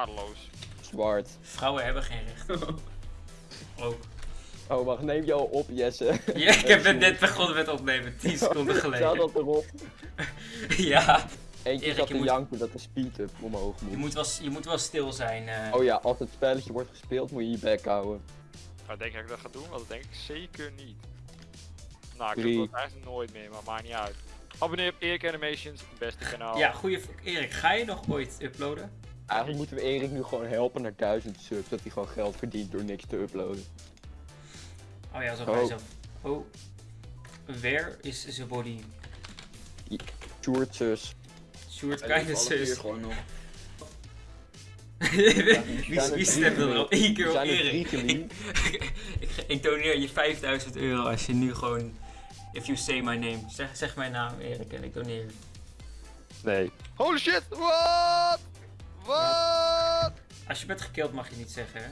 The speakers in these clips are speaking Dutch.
Waardeloos. Zwart. Vrouwen hebben geen recht. Ook. Oh, wacht, neem je al op, Jesse. Ja, ik heb het net begonnen met opnemen, 10 seconden geleden. dat erop? Ja, Eentje Erik, zat te moet- janken dat de speed-up omhoog moet. je moet wel, je moet wel stil zijn. eh. Oh ja, als het spelletje wordt gespeeld moet je je bek houden. Nou, denk ik dat ik dat ga doen? Want dat denk ik zeker niet. Nou, ik Drie. doe dat echt nooit meer, maar maakt niet uit. Abonneer op Erik Animations, beste kanaal. Ja, goeie Erik, ga je nog ooit uploaden? Eigenlijk moeten we Erik nu gewoon helpen naar 1000 subs, dat hij gewoon geld verdient door niks te uploaden. Oh ja, zo Oh. bij zo. Oh. Where is the body? Of ligt alle vier sus. gewoon nog. wie, wie stemt er al één keer op er Erik? ik, ik, ik doneer je 5000 euro als je nu gewoon. If you say my name. Zeg, zeg mijn naam Erik en ik doneer. Nee. Holy shit, what? Als je bent gekild mag je niet zeggen hè.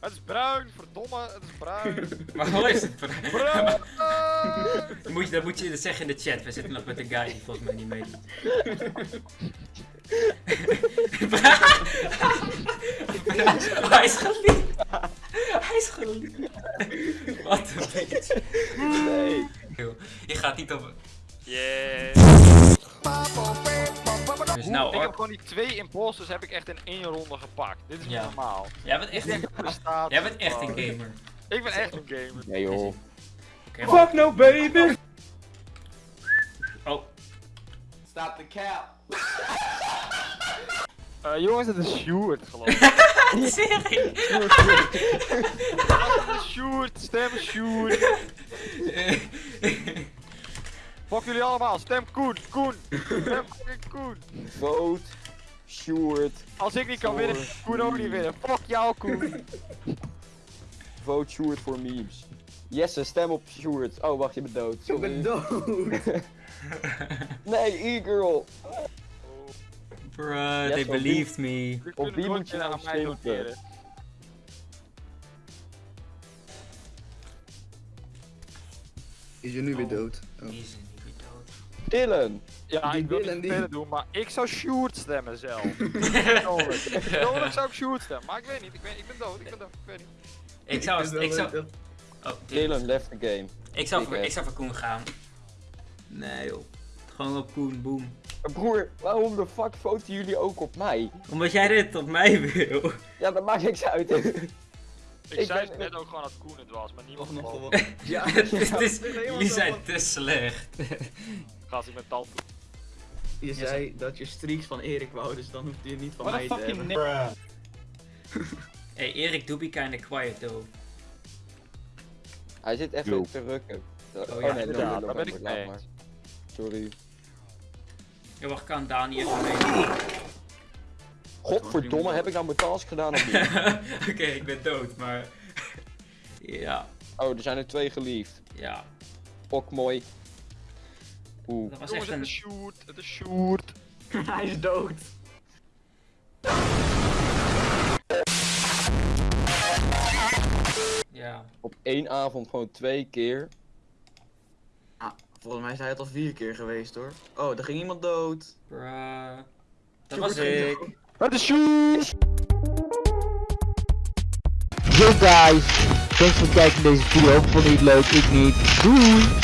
Het is bruin, verdomme, het is bruin. Maar hoe is het? bruin! Dan moet je, dat moet je zeggen in de chat. We zitten nog met een guy die volgens mij niet meedoet. Hij is geliefd. Hij is geliefd. Wat een beetje. Nee. Je gaat niet op. Yeah. Nou ik heb gewoon die twee imposters heb ik echt in één ronde gepakt. Dit is niet Ja. normaal. Jij bent echt een, jij bent echt een gamer. Ik ben echt een gamer. Nee joh. Maar- no baby! Oh, Stop the cap. Eh, jongens, het is Sjoerd geloof ik. serie. Sjoerd, stem Sjoerd. Jullie allemaal, stem Koen, Koen. Stem fucking Koen. Vote. Short. Als ik niet kan winnen, Koen ook niet winnen. Fuck jou Koen. Vote Short voor memes. Jesse, stem op Short. Oh, wacht, je bent dood. Ik Sorry. ben dood. Nee, e-girl. Bruh, Yes, they believed me. Op wie moet je nou stemmen? Is je nu weer Oh. dood? Oh. Dylan. Ja, Die ik wil willen niet die- doen, maar ik zou Sjoerd stemmen zelf. Persoonlijk zou ik Sjoerd stemmen, maar ik weet niet, ik, weet, ik ben dood, ik ben dood, ik weet niet. Ik zou, het ik zou, oh, Dylan left the game. ik zou, Ik voor, ik zou voor Koen gaan. Nee joh. Gewoon op Koen, boom. Broer, waarom de fuck voten jullie ook op mij? Omdat jij dit op mij wil. Ja, dat maakt niks uit. Ik, Ik zei ben- net ook gewoon dat Koen het was, maar niemand nog gewonnen. Ja, ja. Nee, jullie zijn te slecht. Gast, ik ben tand. Je zei dat je streaks van Erik wou, dus dan hoeft je niet van mij te hebben. Hey Erik, do be kinda quiet though. Hij zit even Yo. te rukken. Oh, ja, nee, inderdaad, november, daar ben ik mee. Sorry. Ja, wacht, kan Dani even mee? Godverdomme, heb ik nou mijn task gedaan of niet? Oké, ik ben dood, maar... ja, Oh, er zijn er twee geliefd. ja. Ok mooi. Oeh. Dat was Jongens, echt het een... is Sjoerd, het is Sjoerd. Hij is dood. Ja. Op één avond gewoon twee keer. Ah, volgens mij is hij het al vier keer geweest hoor. Oh, er ging iemand dood. Bruh. Dat was ik. Het is Sjoerd. Yo guys, thanks voor het kijken naar deze video. Vond je het leuk? Ik niet. Doei!